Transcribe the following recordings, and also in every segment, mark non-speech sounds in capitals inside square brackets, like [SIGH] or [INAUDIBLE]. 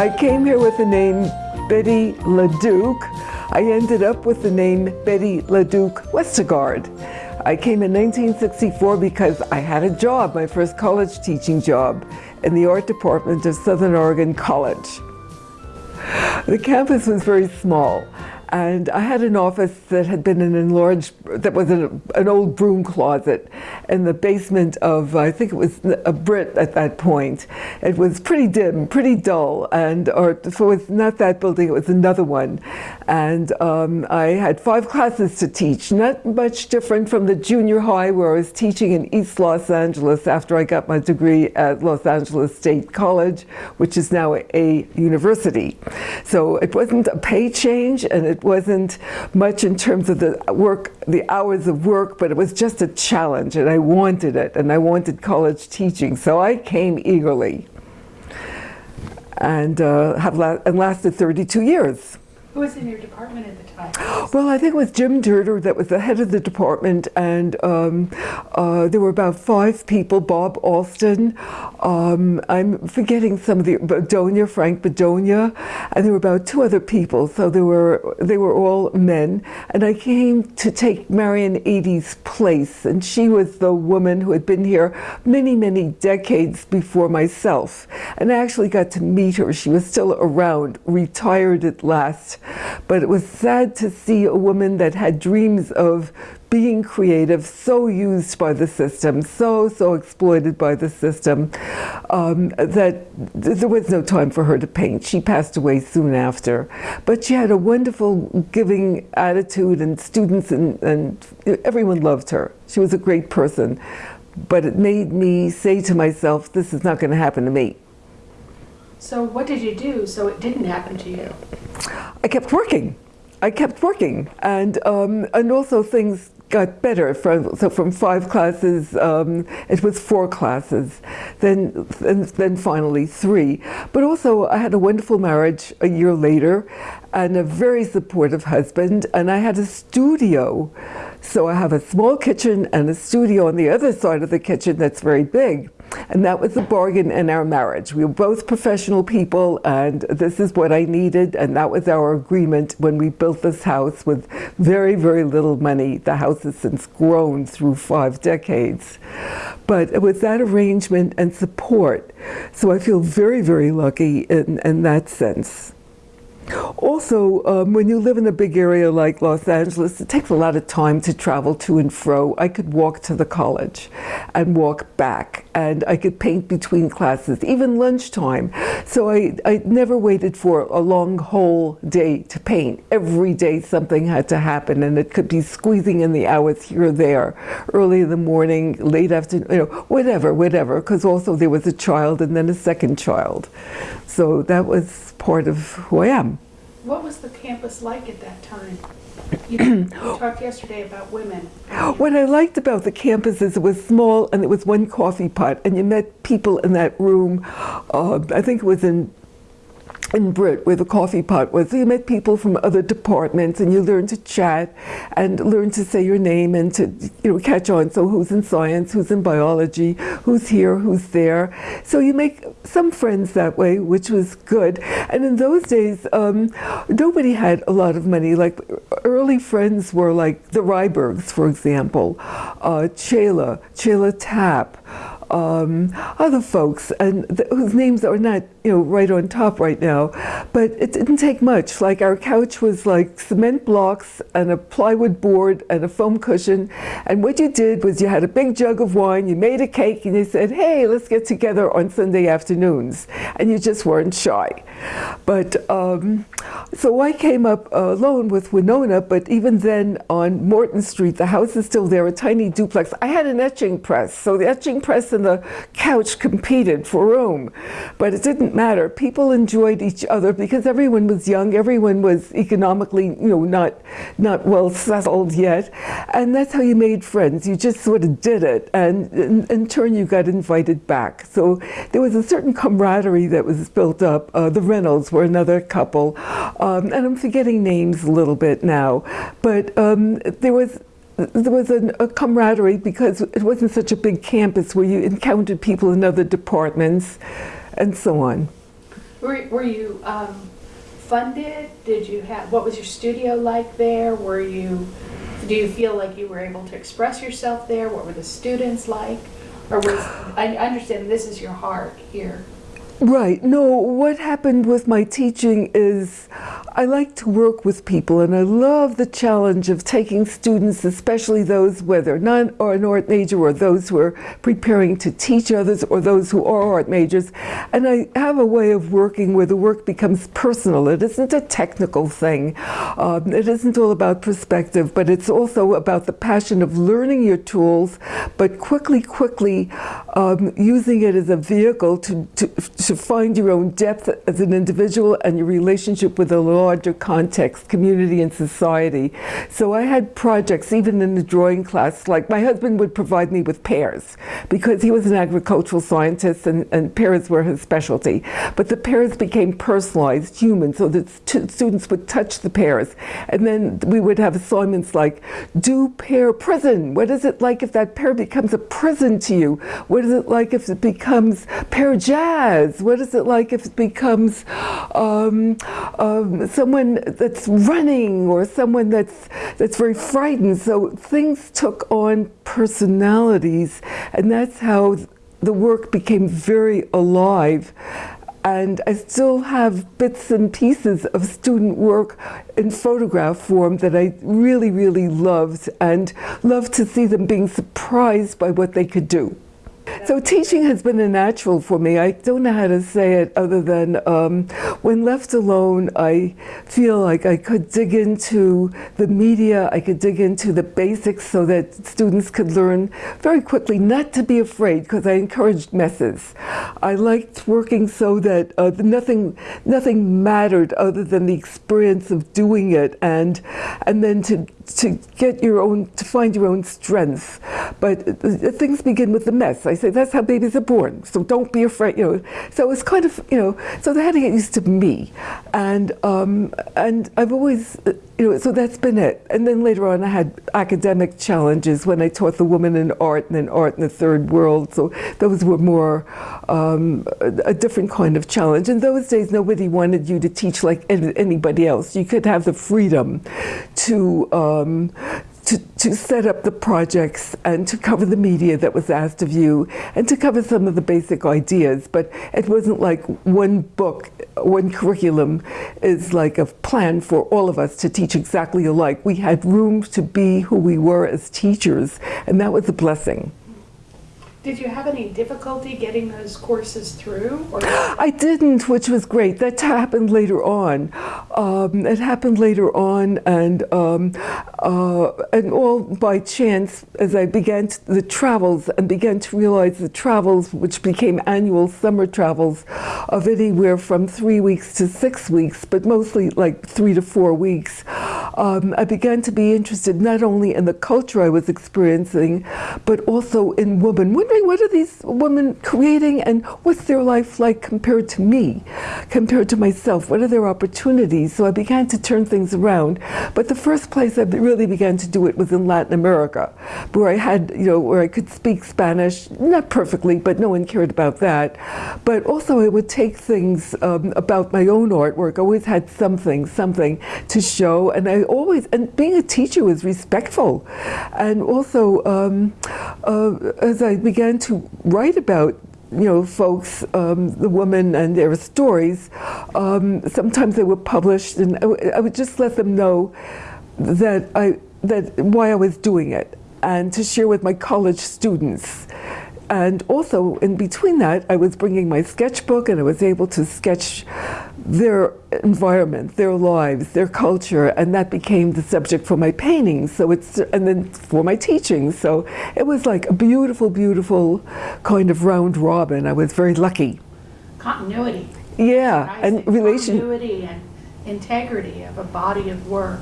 I came here with the name Betty LaDuke. I ended up with the name Betty LaDuke Westigard. I came in 1964 because I had a job, my first college teaching job, in the art department of Southern Oregon College. The campus was very small and I had an office that had been an enlarged, that was an, an old broom closet in the basement of, I think it was a Britt at that point. It was pretty dim, pretty dull, and or so it was not that building, it was another one. And um, I had five [LAUGHS] classes to teach, not much different from the junior high where I was teaching in East Los Angeles after I got my degree at Los Angeles State College, which is now a university. So it wasn't a pay change and it wasn't much in terms of the work, the hours of work, but it was just a challenge and I wanted it and I wanted college teaching. So I came eagerly and uh, have la and lasted 32 years. Who was in your department at the time? [GASPS] Well, I think it was Jim Durter that was the head of the department, and um, uh, there were about five people. Bob Alston, um, I'm forgetting some of the Bedonia, Frank Bedonia, and there were about two other people. So they were they were all men, and I came to take Marion Ady's place, and she was the woman who had been here many many decades before myself, and I actually got to meet her. She was still around, retired at last. But it was sad to see a woman that had dreams of being creative, so used by the system, so, so exploited by the system, um, that there was no time for her to paint. She passed away soon after. But she had a wonderful giving attitude and students and, and everyone loved her. She was a great person. But it made me say to myself, this is not going to happen to me. So what did you do so it didn't happen to you? I kept working. I kept working, and um, and also things got better. From, so from five classes, um, it was four classes, then then finally three. But also, I had a wonderful marriage a year later, and a very supportive husband, and I had a studio. So I have a small kitchen and a studio on the other side of the kitchen that's very big. And that was a bargain in our marriage. We were both professional people and this is what I needed and that was our agreement when we built this house with very, very little money. The house has since grown through five decades. But it was that arrangement and support. So I feel very, very lucky in, in that sense. Also, um, when you live in a big area like Los Angeles, it takes a lot of time to travel to and fro. I could walk to the college and walk back, and I could paint between classes, even lunchtime. So I, I never waited for a long whole day to paint. Every day something had to happen, and it could be squeezing in the hours here or there, early in the morning, late afternoon, you know, whatever, whatever, because also there was a child and then a second child. So that was part of who I am. What was the campus like at that time? You, [CLEARS THROAT] talked yesterday about women. What I liked about the campus is it was small and it was one coffee pot and you met people in that room. Uh, I think it was in in Britt, where the coffee pot was. You met people from other departments and you learned to chat and learn to say your name and to you know catch on. So who's in science, who's in biology, who's here, who's there. So you make some friends that way, which was good. And in those days, um, nobody had a lot of money. Like early friends were like the Rybergs, for example, uh, Chela, Chela Tapp, um, other folks and whose names are not you know right on top right now. But it didn't take much. Like our couch was like cement blocks and a plywood board and a foam cushion. And what you did was you had a big jug of wine you made a cake and you said hey let's get together on Sunday afternoons. And you just weren't shy. But um, so I came up alone with Winona but even then on Morton Street the house is still there a tiny duplex. I had an etching press. So the etching press and the couch competed for room, but it didn't didn't matter. People enjoyed each other because everyone was young, everyone was economically, you know, not not well settled yet, and that's how you made friends. You just sort of did it, and in, turn you got invited back. So there was a certain camaraderie that was built up. Uh, the Reynolds were another couple, um, and I'm forgetting names a little bit now, but um, there was there was an, a camaraderie because it wasn't such a big campus where you encountered people in other departments and so on. Were, were you um, funded? Did you have, what was your studio like there? Were you, do you feel like you were able to express yourself there? What were the students like? Or was, I understand this is your heart here. Right. No, what happened with my teaching is I like to work with people and I love the challenge of taking students, especially those whether not or an art major or those who are preparing to teach others or those who are art majors. And I have a way of working where the work becomes personal. It isn't a technical thing. Um, it isn't all about perspective, but it's also about the passion of learning your tools, but quickly, quickly um, using it as a vehicle to, to, to find your own depth as an individual and your relationship with a larger context, community and society. So I had projects even in the drawing class, like my husband would provide me with pears because he was an agricultural scientist and, and pears were his specialty. But the pears became personalized, human, so that st students would touch the pears. And then we would have assignments like, do pear prison. What is it like if that pear becomes a prison to you? What is it like if it becomes pear jazz? What is it like if it becomes um, um, someone that's running or someone that's, that's very frightened? So things took on personalities, and that's how the work became very alive and I still have bits and pieces of student work in photograph form that I really, really loved and loved to see them being surprised by what they could do. So teaching has been a natural for me. I don't know how to say it other than um, when left alone, I feel like I could dig into the media, I could dig into the basics so that students could learn very quickly not to be afraid because I encouraged messes. I liked working so that uh, nothing, nothing mattered other than the experience of doing it and, and then to to get your own, to find your own strength. But uh, things begin with the mess. I say that's how babies are born. So don't be afraid. You know. So it's kind of you know. So they had to get used to me, and um, and I've always uh, you know. So that's been it. And then later on, I had academic challenges when I taught the woman in art and then art in the third world. So those were more um, a, different kind of challenge. In those days, nobody wanted you to teach like anybody else. You could have the freedom to. Um, to, to set up the projects and to cover the media that was asked of you and to cover some of the basic ideas. But it wasn't like one book, one curriculum is like a plan for all of us to teach exactly alike. We had room to be who we were as teachers, and that was a blessing. Did you have any difficulty getting those courses through? [GASPS] I didn't, which was great. That happened later on. Um, it happened later on, and um, uh, and all by chance, as I began to, the travels and began to realize the travels, which became annual summer travels, of anywhere from three weeks to six weeks, but mostly like three to four weeks. Um, I began to be interested not only in the culture I was experiencing, but also in women wondering what are these women creating and what's their life like compared to me, compared to myself? What are their opportunities? So I began to turn things around. But the first place I really began to do it was in Latin America, where I had, you know, where I could speak Spanish, not perfectly, but no one cared about that. But also I would take things um, about my own artwork. I always had something, something to show. And I always, and being a teacher was respectful. And also, um, uh, as I began began to write about you know, folks, um, the women and their stories, um, sometimes they were published and I, I would just let them know that I, that why I was doing it and to share with my college students. And also in between that, I was bringing my sketchbook and I was able to sketch their environment, their lives, their culture, and that became the subject for my paintings. So it's, and then for my teaching. So it was like a beautiful, beautiful kind of round robin. I was very lucky. Continuity. Yeah, and relation- Continuity and integrity of a body of work.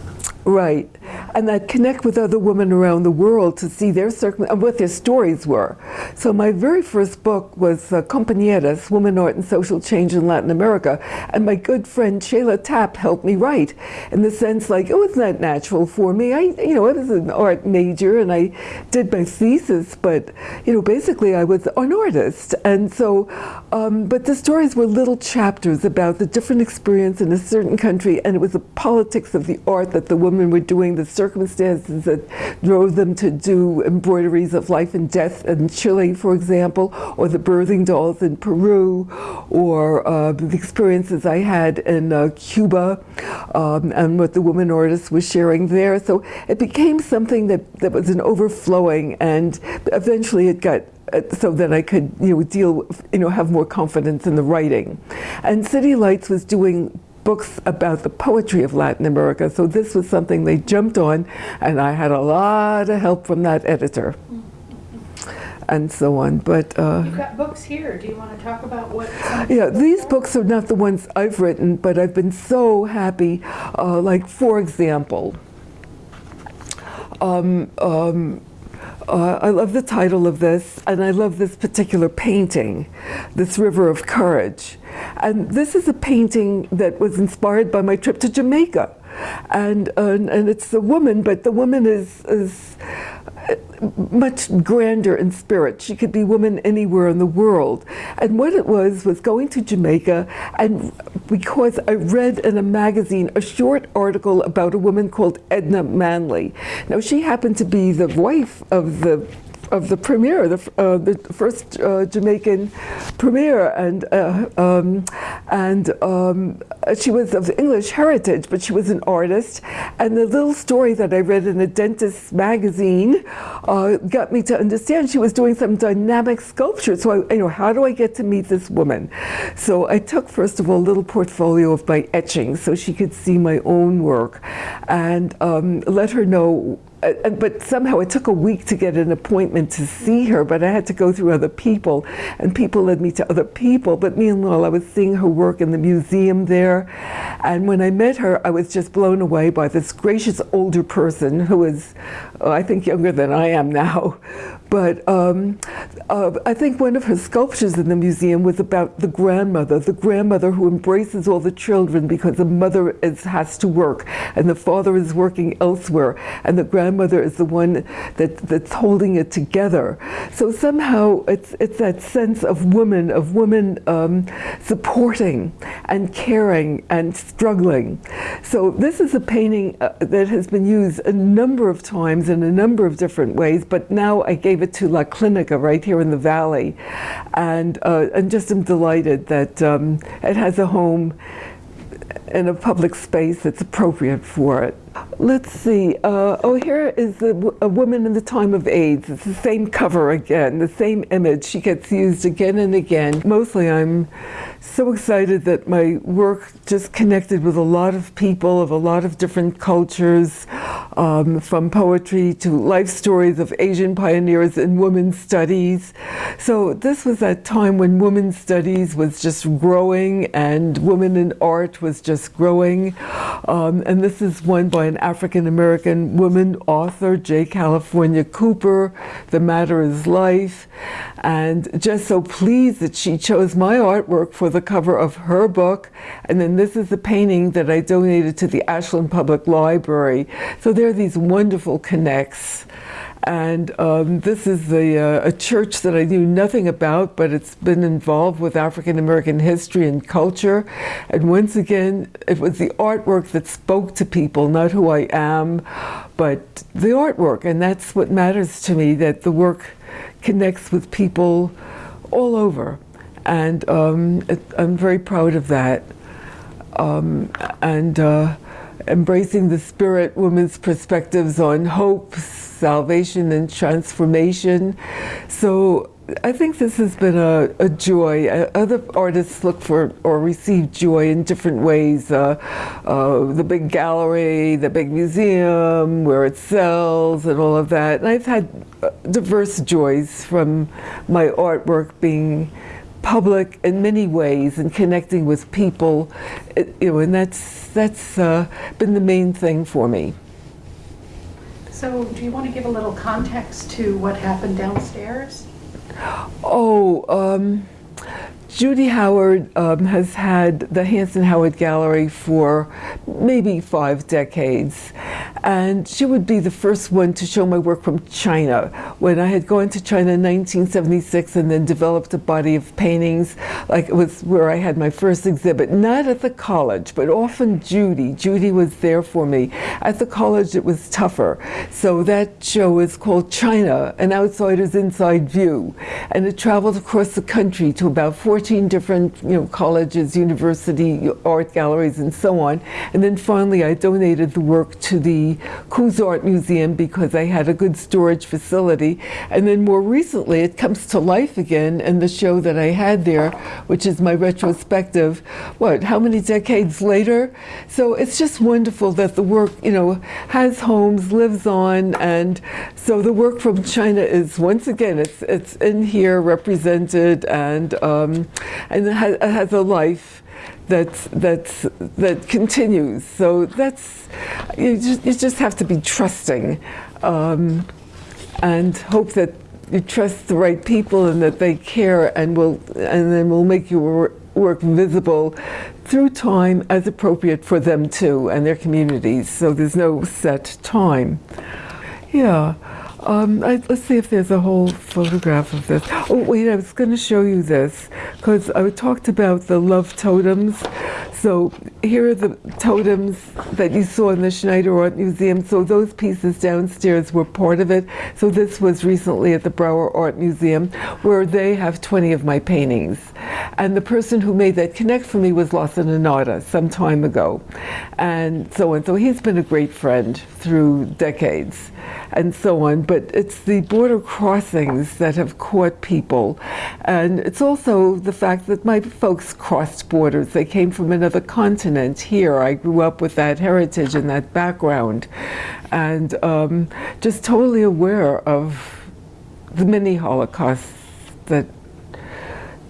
Right. And I connect with other women around the world to see their circum and what their stories were. So my very first book was uh, Compañeras, Woman, Art and Social Change in Latin America. And my good friend Shayla Tapp helped me write in the sense like it was not natural for me. I, you know, I was an art major and I did my thesis, but, you know, basically I was an artist. And so, um, but the stories were little chapters about the different experience in a certain country and it was the politics of the art that the women were doing, the circumstances that drove them to do embroideries of life and death in Chile, for example, or the birthing dolls in Peru, or uh, the experiences I had in uh, Cuba, um, and what the woman artist was sharing there. So it became something that, that was an overflowing, and eventually it got uh, so that I could, you know, deal, you know, have more confidence in the writing. And City Lights was doing books about the poetry of Latin America. So this was something they jumped on, and I had a lot of help from that editor, and so on. But uh, You've got books here. Do you want to talk about what? yeah, the these are? books are not the ones I've written, but I've been so happy. Uh, like, for example, um, um, uh, I love the title of this, and I love this particular painting, This River of Courage. And this is a painting that was inspired by my trip to Jamaica. And, and it's a woman, but the woman is, is much grander in spirit. She could be woman anywhere in the world. And what it was was going to Jamaica, and because I read in a magazine a short article about a woman called Edna Manley. Now she happened to be the wife of the of the premier, the, uh, the first uh, Jamaican premier, and uh, um, and um, she was of English heritage, but she was an artist. And the little story that I read in a dentist magazine uh, got me to understand she was doing some dynamic sculpture. So I, you know, how do I get to meet this woman? So I took first of all a little portfolio of my etchings, so she could see my own work, and um, let her know uh, uh, but somehow it took a week to get an appointment to see her, but I had to go through other people, and people led me to other people. But meanwhile, I was seeing her work in the museum there, and when I met her, I was just blown away by this gracious older person who is, uh, I think, younger than I am now. But um, uh, I think one of her sculptures in the museum was about the grandmother, the grandmother who embraces all the children because the mother is, has to work and the father is working elsewhere, and the grandmother is the one that, that's holding it together. So somehow it's, it's that sense of woman, of women um, supporting and caring and struggling. So this is a painting uh, that has been used a number of times in a number of different ways, but now I gave it to La Clinica right here in the valley, and uh, and just am delighted that um, it has a home in a public space that's appropriate for it. Let's see. Uh, oh, here is a, a woman in the time of AIDS. It's the same cover again, the same image. She gets used again and again. Mostly, I'm so excited that my work just connected with a lot of people of a lot of different cultures, um, from poetry to life stories of Asian pioneers in women's studies. So this was that time when women's studies was just growing and women in art was just growing. Um, and this is one by an African American woman author, J. California Cooper. The Matter is Life. And just so pleased that she chose my artwork for the cover of her book. And then this is the painting that I donated to the Ashland Public Library. So there are these wonderful connects. And um, this is uh, a church that I knew nothing about, but it's been involved with African American history and culture. And once again, it was the artwork that spoke to people, not who I am, but the artwork. And that's what matters to me, that the work connects with people all over. And um, it, I'm very proud of that. Um, and uh, embracing the spirit women's perspectives on hope, salvation, and transformation. So I think this has been a, a joy. Uh, other artists look for or receive joy in different ways. Uh, uh, the big gallery, the big museum where it sells, and all of that. And I've had uh, diverse joys from my artwork being public in many ways and connecting with people, it, you know, and that's that's uh, been the main thing for me. So, do you want to give a little context to what happened downstairs? Oh, um, Judy Howard um, has had the Hanson Howard Gallery for maybe five decades. And she would be the first one to show my work from China. When I had gone to China in 1976 and then developed a body of paintings, like it was where I had my first exhibit, not at the college, but often Judy. Judy was there for me. At the college, it was tougher. So that show is called China, An Outsider's Inside View. And it traveled across the country to about 14 different you know, colleges, university, art galleries, and so on. And then finally, I donated the work to the Coos Art Museum because I had a good storage facility. And then more recently, it comes to life again in the show that I had there, which is my retrospective, what, how many decades later? So it's just wonderful that the work, you know, has homes, lives on, and so the work from China is, once again, it's, it's in here represented and, um, and has, has a life that's that's that continues. So that's you just you just have to be trusting, um, and hope that you trust the right people and that they care and will and then will make your work visible through time as appropriate for them too and their communities. So there's no set time. Yeah. Um, I, let's see if there's a whole photograph of this. Oh, wait, I was going to show you this because I talked about the love totems. So here are the totems that you saw in the Schneider Art Museum. So those pieces downstairs were part of it. So this was recently at the Brower Art Museum where they have 20 of my paintings. And the person who made that connect for me was Lawson Inada some time ago. And so on. So he's been a great friend through decades and so on. But it's the border crossings that have caught people. And it's also the fact that my folks crossed borders. They came from another continent here. I grew up with that heritage and that background. And um, just totally aware of the many Holocausts that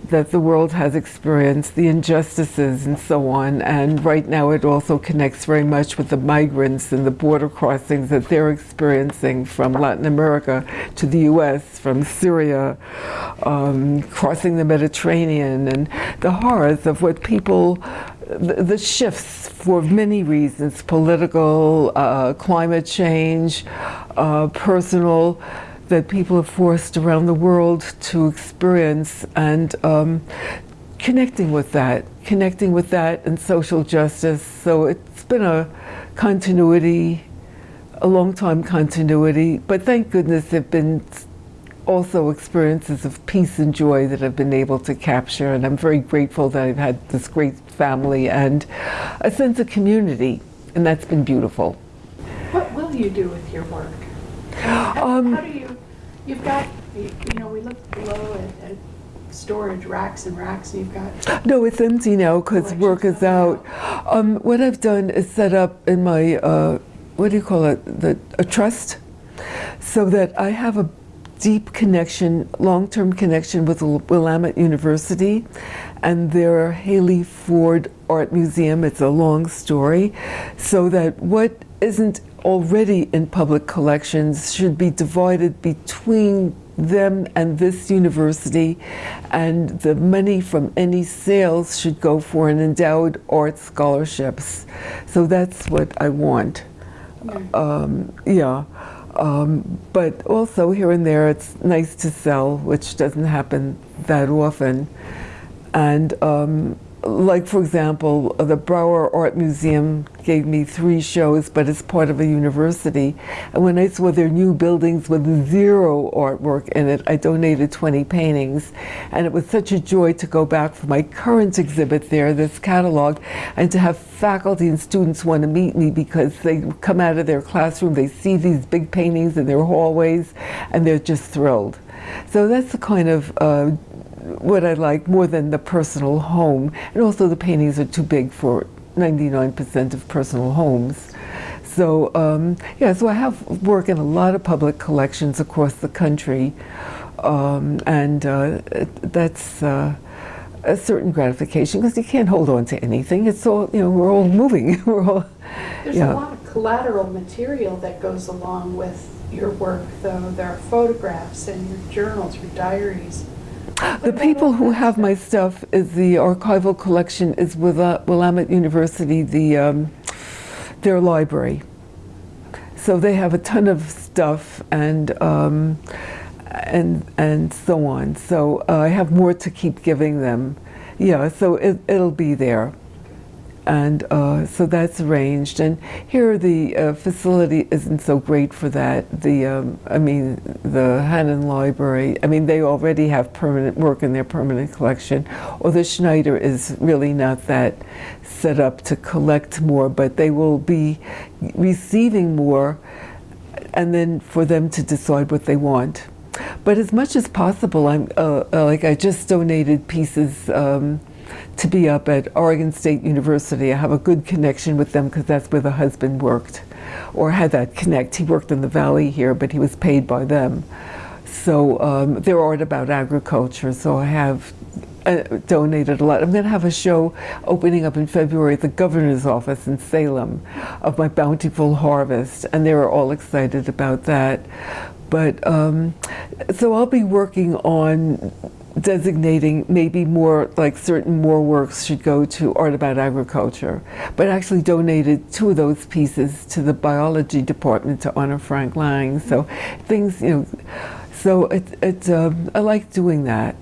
that the world has experienced, the injustices and so on. And right now it also connects very much with the migrants and the border crossings that they're experiencing from Latin America to the US, from Syria, um, crossing the Mediterranean, and the horrors of what people the, shifts for many reasons political, uh, climate change, uh, personal that people are forced around the world to experience and um, connecting with that, connecting with that and social justice. So it's been a continuity, a long time continuity, but thank goodness there have been also experiences of peace and joy that I've been able to capture. And I'm very grateful that I've had this great family and a sense of community, and that's been beautiful. What will you do with your work? Um, how do you You've got, you know, we looked below at, at storage racks and racks, and you've got. No, it's empty now because work is out. Um, what I've done is set up in my, uh, what do you call it, the, a trust, so that I have a deep connection, long-term connection with Willamette University and their Hallie Ford Art Museum. It's a long story. So that what isn't already in public collections should be divided between them and this university and the money from any sales should go for an endowed art scholarships. So that's what I want. Yeah. Um, yeah. Um, but also here and there it's nice to sell, which doesn't happen that often. And um, like for example, the Brower Art Museum gave me three shows, but it's part of a university. And when I saw their new buildings with zero artwork in it, I donated 20 paintings. And it was such a joy to go back for my current exhibit there, this catalog, and to have faculty and students want to meet me because they come out of their classroom, they see these big paintings in their hallways, and they're just thrilled. So that's the kind of uh, what I like more than the personal home. And also the paintings are too big for 99% of personal homes. So um, yeah, so I have work in a lot of public collections across the country. Um, and uh, that's, uh, a certain gratification because you can't hold on to anything. It's all, you know, we're all moving. [LAUGHS] we're all, There's yeah. a lot of collateral material that goes along with your work, though. There are photographs and your journals, your diaries. The people who have my stuff? is the archival collection is with Willamette University, the um, their library. So they have a ton of stuff and um, and and so on. So uh, I have more to keep giving them. Yeah, so it, it'll be there. And uh, so that's arranged. And here the uh, facility isn't so great for that. The, um, I mean, the Hannon Library, I mean, they already have permanent work in their permanent collection. Or the Schneider is really not that set up to collect more, but they will be receiving more and then for them to decide what they want. But as much as possible, I'm uh, uh, like I just donated pieces um, to be up at Oregon State University. I have a good connection with them because that's where the husband worked, or had that connect. He worked in the valley here, but he was paid by them. So um, they're art about agriculture. So I have uh, donated a lot. I'm going to have a show opening up in February at the governor's office in Salem of my bountiful harvest, and they were all excited about that. But um, so I'll be working on designating maybe more like certain more works should go to art about agriculture but actually donated two of those pieces to the biology department to honor frank lang. So things you know so it, it um, i like doing that.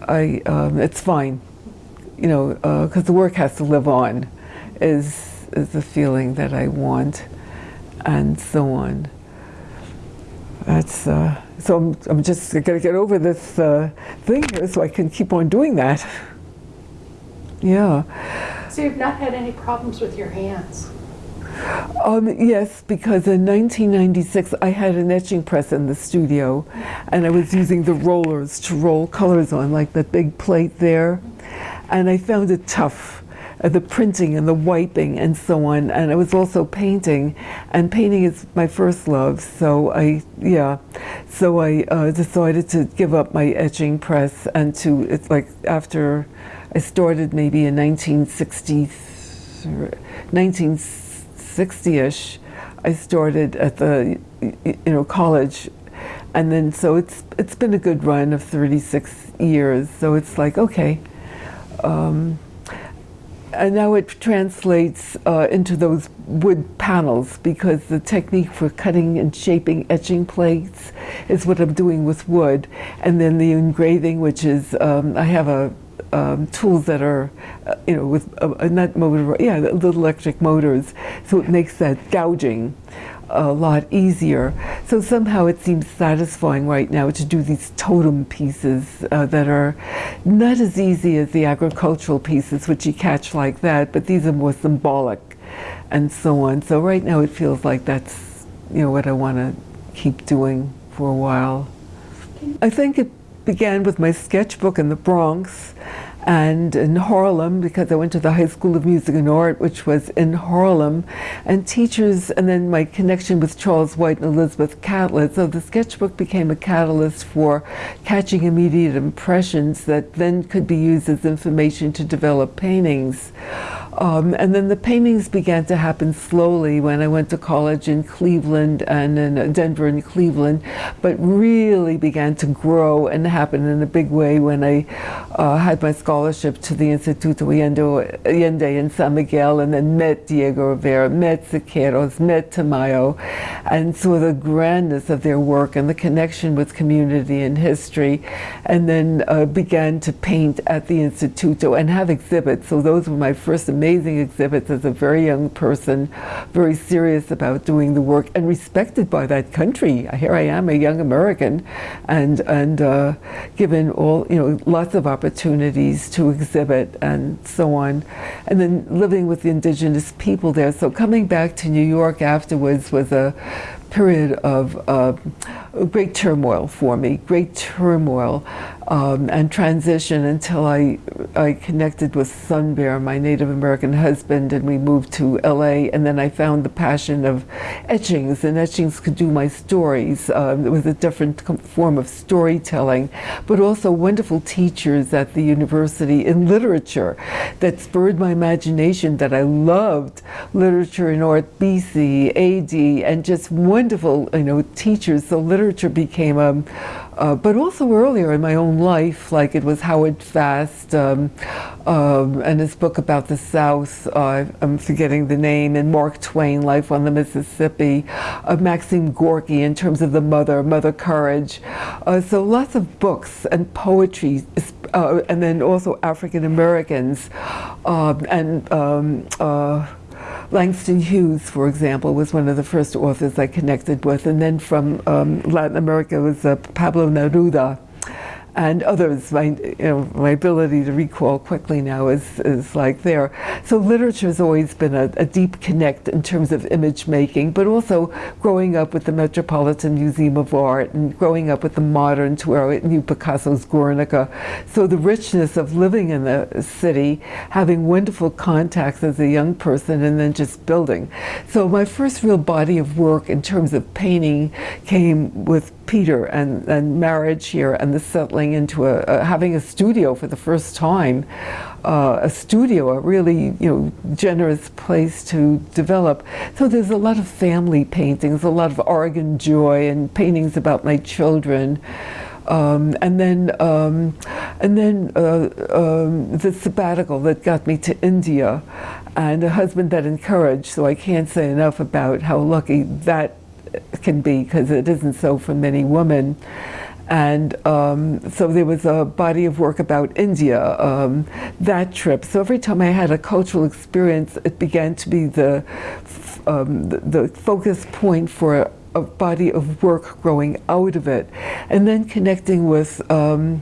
I um, it's fine you know because the work has to live on is is the feeling that i want and so on. That's uh, so I'm, I'm just going to get over this uh, thing here so I can keep on doing that. Yeah. So you've not had any problems with your hands? Um, yes, because in 1996 I had an etching press in the studio and I was using the rollers to roll colors on, like that big plate there. And I found it tough, uh, the printing and the wiping and so on. And I was also painting, and painting is my first love. So I, yeah, so I uh, decided to give up my etching press and to, it's like after I started maybe in 1960, 1960-ish, I started at the, you know, college and then so it's it's been a good run of 36 years so it's like okay um, and now it translates uh, into those wood panels because the technique for cutting and shaping etching plates is what I'm doing with wood. And then the engraving, which is, um, I have a um, tools that are, uh, you know, with uh, uh, not motor, yeah, little electric motors. So it makes that gouging a lot easier. So somehow it seems satisfying right now to do these totem pieces uh, that are not as easy as the agricultural pieces, which you catch like that, but these are more symbolic and so on. So right now it feels like that's, you know, what I want to keep doing for a while. I think it began with my sketchbook in the Bronx and in Harlem because I went to the High School of Music and Art, which was in Harlem, and teachers, and then my connection with Charles White and Elizabeth Catlett. So the sketchbook became a catalyst for catching immediate impressions that then could be used as information to develop paintings. Um, and then the paintings began to happen slowly when I went to college in Cleveland and in uh, Denver and Cleveland, but really began to grow and happen in a big way when I uh, had my scholarship to the Instituto Allende in San Miguel and then met Diego Rivera, met Siqueiros, met Tamayo, and saw the grandness of their work and the connection with community and history, and then uh, began to paint at the Instituto and have exhibits. So those were my first amazing exhibits as a very young person, very serious about doing the work and respected by that country. Here I am, a young American, and and uh, given all you know lots of opportunities to exhibit and so on, and then living with the indigenous people there. So coming back to New York afterwards was a period of uh, great turmoil for me, great turmoil. Um, and transition until I, I connected with Sun Bear, my Native American husband, and we moved to LA. And then I found the passion of etchings, and etchings could do my stories. Um, it was a different form of storytelling, but also wonderful teachers at the university in literature that spurred my imagination that I loved literature and art, BC, AD, and just wonderful, you know, teachers. So literature became a, uh, but also earlier in my own life, like it was Howard Fast um, um, and his book about the South, uh, I'm forgetting the name, and Mark Twain, Life on the Mississippi, uh, Maxine Gorky in terms of the mother, Mother Courage. Uh, so lots of books and poetry, uh, and then also African Americans um, and um, uh, Langston Hughes, for example, was one of the first authors I connected with. And then from um, Latin America was uh, Pablo Neruda and others. My, you know, my ability to recall quickly now is, is like there. So literature has always been a, a, deep connect in terms of image making, but also growing up with the Metropolitan Museum of Art and growing up with the modern to where I knew Picasso's Guernica. So the richness of living in the city, having wonderful contacts as a young person, and then just building. So my first real body of work in terms of painting came with Peter and, and marriage here and the settling into a, a having a studio for the first time, uh, a studio, a really you know generous place to develop. So there's a lot of family paintings, a lot of Oregon joy, and paintings about my children. Um, and then, um, and then uh, um, the sabbatical that got me to India, and a husband that encouraged. So I can't say enough about how lucky that can be because it isn't so for many women. And um, so there was a body of work about India, um, that trip. So every time I had a cultural experience, it began to be the, um, the, focus point for a, a, body of work growing out of it. And then connecting with um,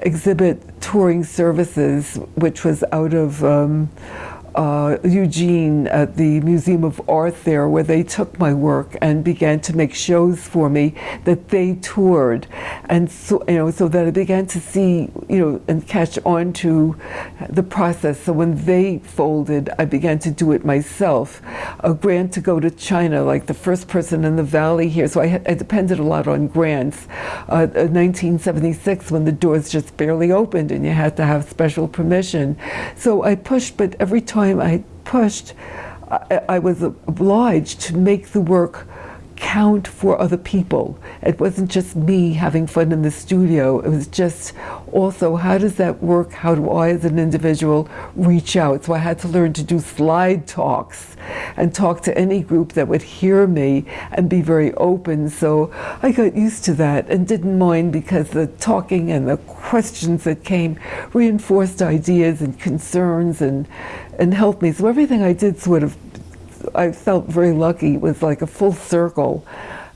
exhibit touring services, which was out of um, uh, Eugene at the Museum of Art there, where they took my work and began to make shows for me that they toured, and so you know, so that I began to see, you know, and catch on to the process. So when they folded, I began to do it myself. A grant to go to China, like the first person in the valley here. So I, I depended a lot on grants. Uh, 1976, when the doors just barely opened, and you had to have special permission. So I pushed, but every time time I pushed, I, I was obliged to make the work count for other people. It wasn't just me having fun in the studio. It was just also how does that work? How do I as an individual reach out? So I had to learn to do slide talks and talk to any group that would hear me and be very open. So I got used to that and didn't mind because the talking and the questions that came reinforced ideas and concerns and, and helped me. So everything I did sort of I felt very lucky. It was like a full circle,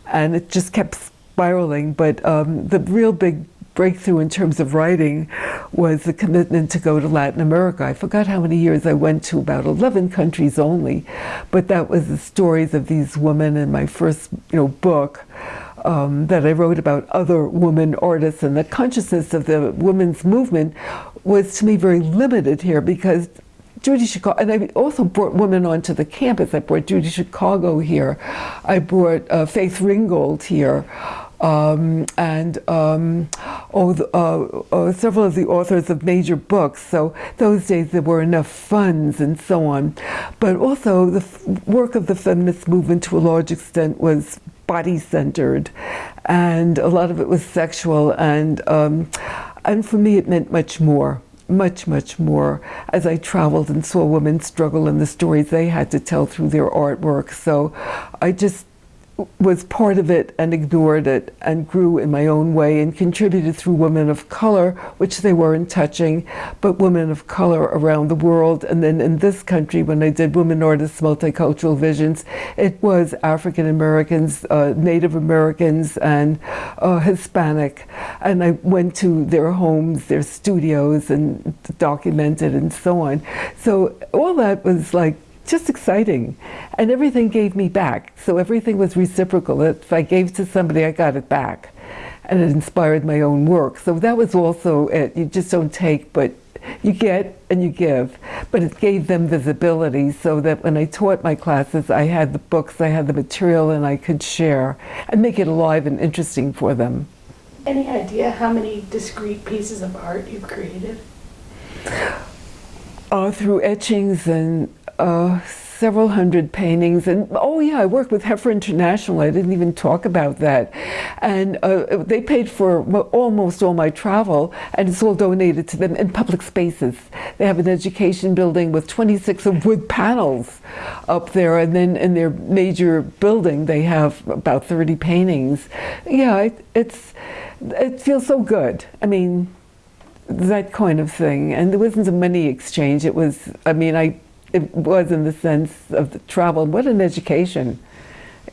and it just kept spiraling. But um, the real big breakthrough in terms of writing was the commitment to go to Latin America. I forgot how many years I went to, about 11 countries only, but that was the stories of these women in my first you know, book. Um, that I wrote about other women artists and the consciousness of the women's movement was to me very limited here because Judy Chicago, and I also brought women onto the campus. I brought Judy Chicago here. I brought uh, Faith Ringgold here. Um, and um, oh, the, uh, uh, several of the authors of major books. So those days there were enough funds and so on. But also the work of the feminist movement to a large extent was body-centered, and a lot of it was sexual. And um, and for me, it meant much more much, much more as I traveled and saw women struggle and the stories they had to tell through their artwork. So I just was part of it and ignored it and grew in my own way and contributed through women of color, which they weren't touching, but women of color around the world. And then in this country, when I did Women Artists Multicultural Visions, it was African Americans, uh, Native Americans, and uh, Hispanic. And I went to their homes, their studios, and documented and so on. So all that was like just exciting. And everything gave me back. So everything was reciprocal. If I gave to somebody, I got it back. and it inspired my own work. So that was also it. You just don't take, but you get and you give. But it gave them visibility so that when I taught my classes, I had the books, I had the material, and I could share and make it alive and interesting for them. Any idea how many discrete pieces of art you've created? Uh, through etchings and uh, several hundred paintings. And oh, yeah, I worked with Heifer International. I didn't even talk about that. And uh, they paid for almost all my travel, and it's all donated to them in public spaces. They have an education building with 26 of wood panels up there, and then in their major building, they have about 30 paintings. Yeah, it, it's it feels so good. I mean, that kind of thing. And there wasn't a money exchange. It was, I mean, I it was in the sense of the travel. What an education,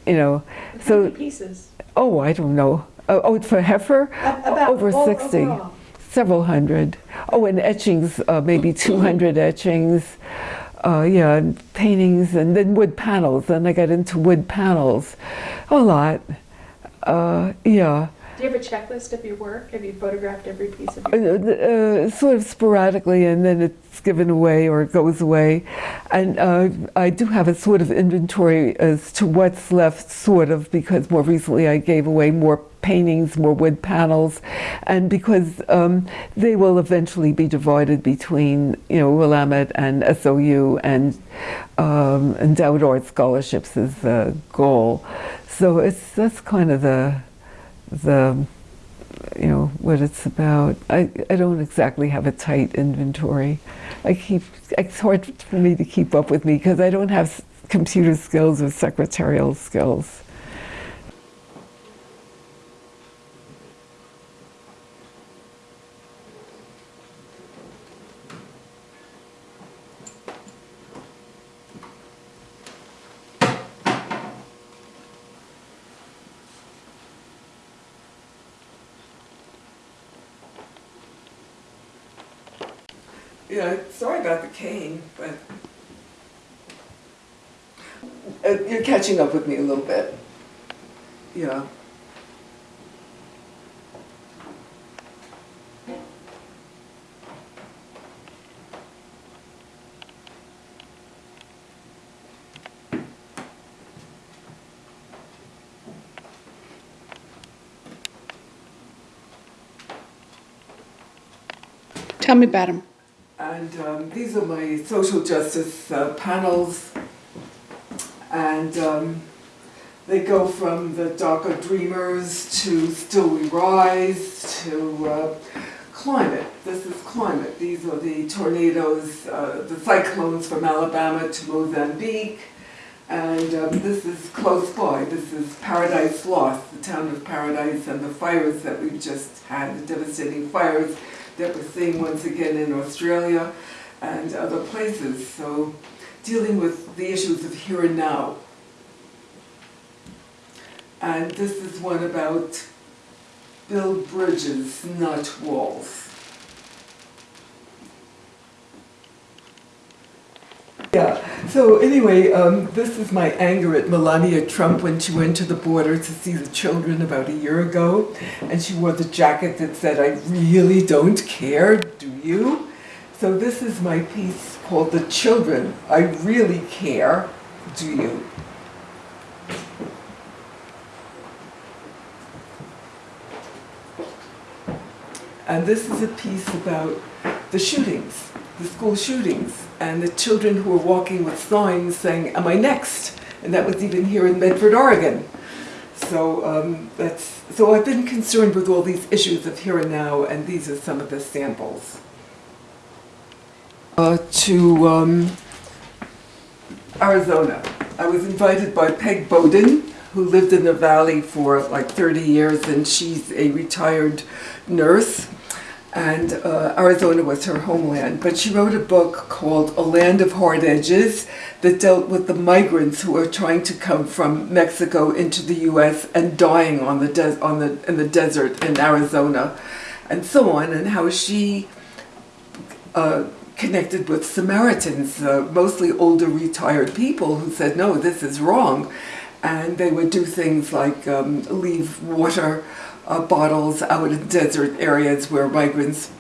you know. How so many pieces? oh, I don't know. Oh, oh for heifer, About over sixty, overall. several hundred. Oh, and etchings, uh, maybe two hundred etchings. Uh, yeah, and paintings, and then wood panels. Then I got into wood panels, a lot. Uh, yeah. You have a checklist of your work? Have you photographed every piece of your Uh, uh, sort of sporadically, and then it's given away or it goes away. And uh, I do have a sort of inventory as to what's left, sort of, because more recently I gave away more paintings, more wood panels, and because um, they will eventually be divided between, you know, Willamette and SOU, and um, endowed art scholarships is the goal. So it's that's kind of the the you know what it's about. I, I don't exactly have a tight inventory. I keep it's hard for me to keep up with me because I don't have computer skills or secretarial skills. Yeah, sorry about the cane, but uh, you're catching up with me a little bit. Yeah. Tell me about them. And um, these are my social justice uh, panels. And um, they go from the DACA Dreamers to Still We Rise to uh, climate. This is climate. These are the tornadoes, uh, the cyclones from Alabama to Mozambique. And um, this is close by. This is Paradise Lost, the town of Paradise, and the fires that we've just had, the devastating fires that we're seeing once again in Australia and other places. So, dealing with the issues of here and now. And this is one about build bridges, not walls. Yeah, so anyway, um, this is my anger at Melania Trump when she went to the border to see the children about a year ago. And she wore the jacket that said, I really don't care, do you? So this is my piece called The Children. I really care, do you? And this is a piece about the shootings, the school shootings, and the children who were walking with signs saying, Am I next? And that was even here in Medford, Oregon. So um, that's so I've been concerned with all these issues of here and now, and these are some of the samples. Uh, to um, Arizona. I was invited by Peg Bowden, who lived in the valley for like 30 years, and she's a retired nurse. And uh, Arizona was her homeland. But she wrote a book called A Land of Hard Edges that dealt with the migrants who were trying to come from Mexico into the U.S. and dying on the on the in the desert in Arizona, and so on, and how she uh, connected with Samaritans, uh, mostly older retired people who said, no, this is wrong. And they would do things like um, leave water uh, bottles out in desert areas where migrants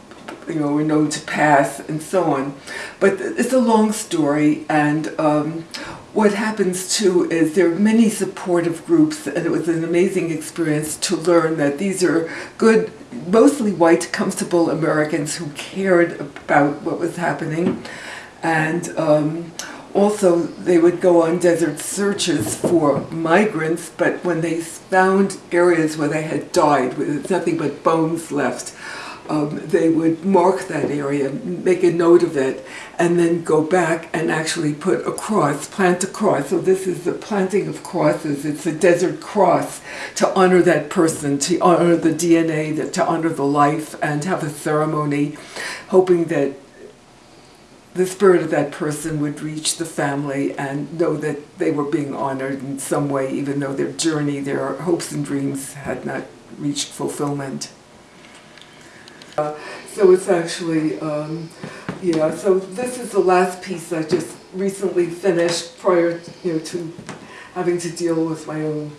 you know, were known to pass and so on. But it's a long story and um, what happens too is there are many supportive groups and it was an amazing experience to learn that these are good, mostly white, comfortable Americans who cared about what was happening and um, also they would go on desert searches for migrants but when they found areas where they had died with nothing but bones left um, they would mark that area make a note of it and then go back and actually put a cross plant a cross. So this is the planting of crosses. It's a desert cross to honor that person to honor the DNA that to honor the life and have a ceremony hoping that the spirit of that person would reach the family and know that they were being honored in some way, even though their journey, their hopes and dreams had not reached fulfillment. Uh, so it's actually, um, yeah, so this is the last piece I just recently finished prior you know, to having to deal with my own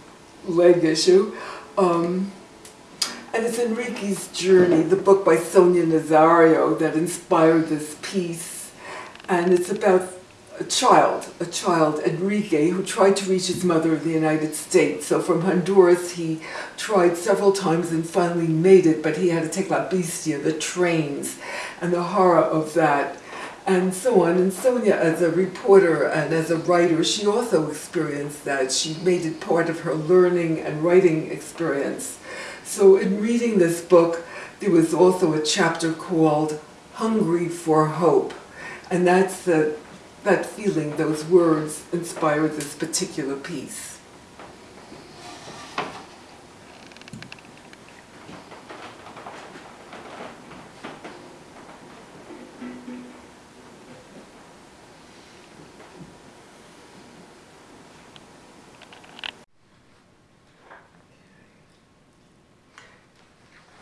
leg issue. Um, and it's Enrique's Journey, the book by Sonia Nazario that inspired this piece and it's about a child, a child, Enrique, who tried to reach his mother in the United States. So from Honduras, he tried several times and finally made it, but he had to take La Bestia, the trains, and the horror of that, and so on. And Sonia, as a reporter and as a writer, she also experienced that. She made it part of her learning and writing experience. So in reading this book, there was also a chapter called Hungry for Hope. And that's the, that feeling, those words inspire this particular piece.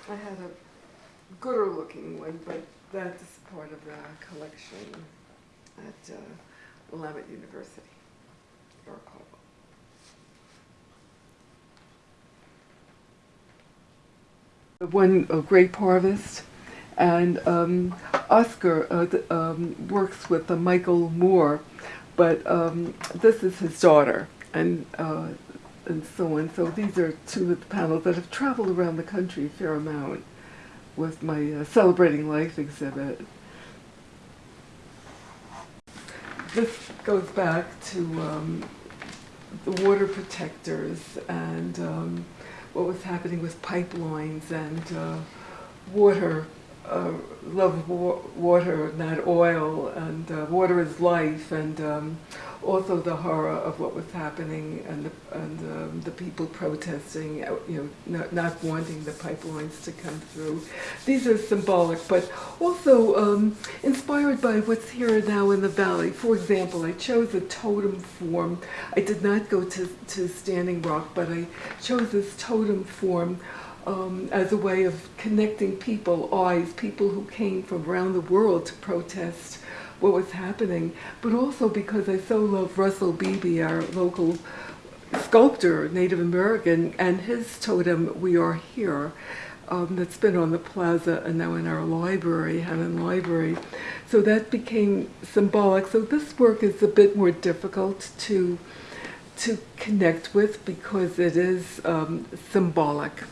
I had a gooder looking one, but that's of the collection at uh, Willamette University. One a grape harvest, and um, Oscar uh, um, works with uh, Michael Moore, but um, this is his daughter, and uh, and so on. So these are two of the panels that have traveled around the country a fair amount with my uh, Celebrating Life exhibit. This goes back to um, the water protectors and um, what was happening with pipelines and uh, water, uh, love wa water, not oil, and uh, water is life, and um, also the horror of what was happening and the, and um, the people protesting, uh, you know, not, not, wanting the pipelines to come through. These are symbolic, but also um, inspired by what's here now in the valley. For example, I chose a totem form. I did not go to, to Standing Rock, but I chose this totem form um, as a way of connecting people, eyes, people who came from around the world to protest what was happening, but also because I so love Russell Beebe, our local sculptor, Native American, and his totem, We Are Here, um, that's been on the plaza and now in our library, Hannon Library. So that became symbolic. So this work is a bit more difficult to to connect with because it is um, symbolic,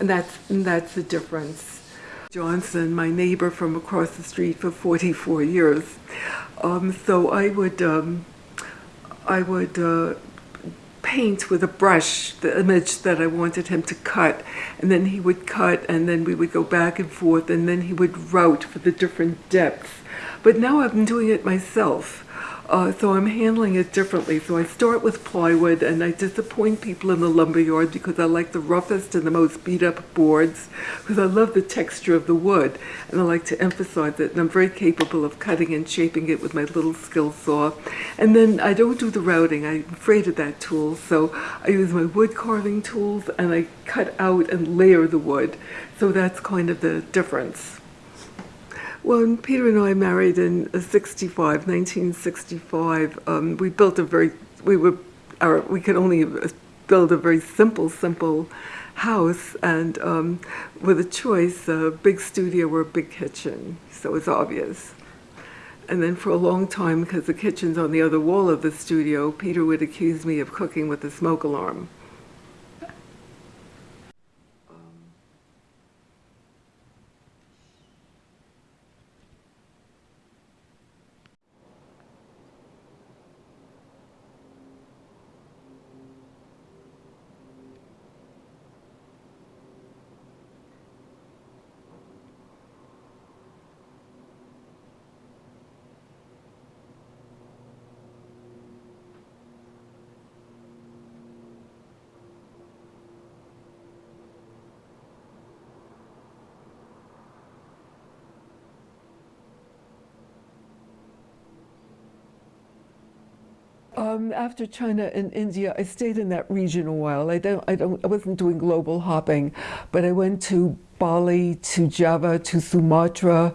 and that's and that's the difference. Johnson, my neighbor from across the street for 44 years. Um, so I would, um, I would uh, paint with a brush the image that I wanted him to cut, and then he would cut, and then we would go back and forth, and then he would route for the different depths. But now I'm doing it myself. Uh, so I'm handling it differently. So I start with plywood and I disappoint people in the lumber yard because I like the roughest and the most beat up boards because I love the texture of the wood and I like to emphasize it and I'm very capable of cutting and shaping it with my little skill saw. And then I don't do the routing. I'm afraid of that tool. So I use my wood carving tools and I cut out and layer the wood. So that's kind of the difference. When Peter and I married in 65, 1965, um, we built a very, we were, our, we could only build a very simple, simple house and um, with a choice, a big studio or a big kitchen. So it's obvious. And then for a long time, because the kitchen's on the other wall of the studio, Peter would accuse me of cooking with a smoke alarm. Um, after China and India, I stayed in that region a while. I don't, I don't, I wasn't doing global hopping, but I went to Bali, to Java, to Sumatra.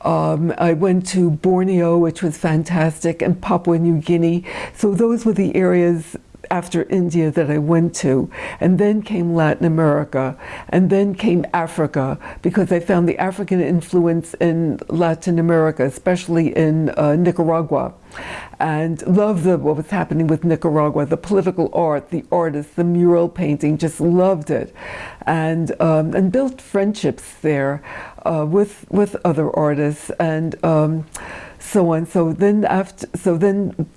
Um, I went to Borneo, which was fantastic, and Papua New Guinea. So those were the areas after India that I went to. And then came Latin America. And then came Africa because I found the African influence in Latin America, especially in uh, Nicaragua. And loved the, what was happening with Nicaragua, the political art, the artists, the mural painting, just loved it. And, um, and built friendships there uh, with, with other artists and um, so on. So then after, so then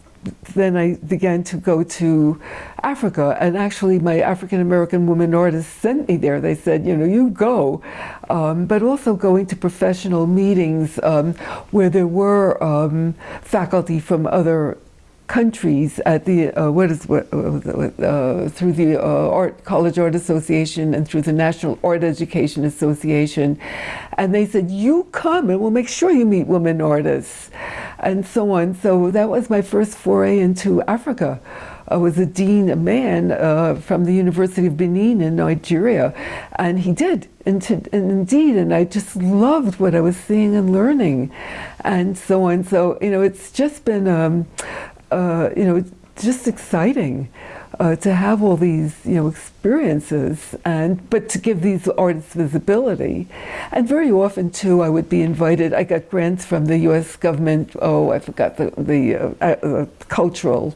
then I began to go to Africa, and actually, my African American women artists sent me there. They said, you know, you go, um, but also going to professional meetings um, where there were um, faculty from other countries at the uh, what is what, uh, through the uh, Art College Art Association and through the National Art Education Association, and they said you come and we'll make sure you meet women artists, and so on. So that was my first foray into Africa. I was a dean, a man uh, from the University of Benin in Nigeria, and he did, and, to, and, indeed, and I just loved what I was seeing and learning, and so on. So you know, it's just been um, uh, you know, just exciting uh, to have all these, you know, experiences and, but to give these artists visibility. And very often too, I would be invited, I got grants from the US government, oh, I forgot the, the uh, uh, cultural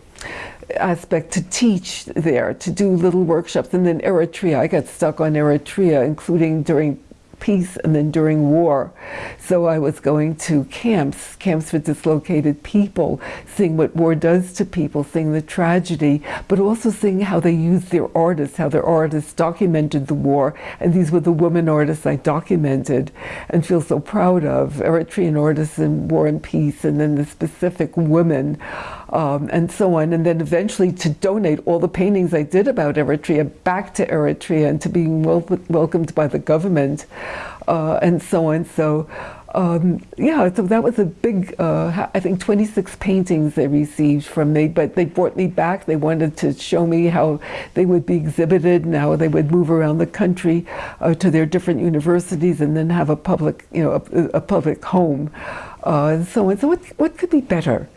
aspect to teach there, to do little workshops. And then Eritrea, I got stuck on Eritrea, including during peace and then during war. So I was going to camps, camps for dislocated people, seeing what war does to people, seeing the tragedy, but also seeing how they used their artists, how their artists documented the war. And these were the women artists I documented and feel so proud of, Eritrean artists in War and Peace, and then the specific women, um, and so on. And then eventually to donate all the paintings I did about Eritrea back to Eritrea and to being wel welcomed by the government uh, and so on. So um, yeah, so that was a big, uh, I think 26 paintings they received from me, but they brought me back. They wanted to show me how they would be exhibited and how they would move around the country uh, to their different universities and then have a public, you know, a, a public home uh, and so on. So what, what could be better?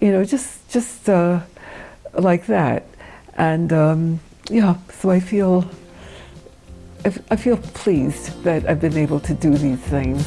You know, just, just uh, like that. And um, yeah, so I feel I feel pleased that I've been able to do these things.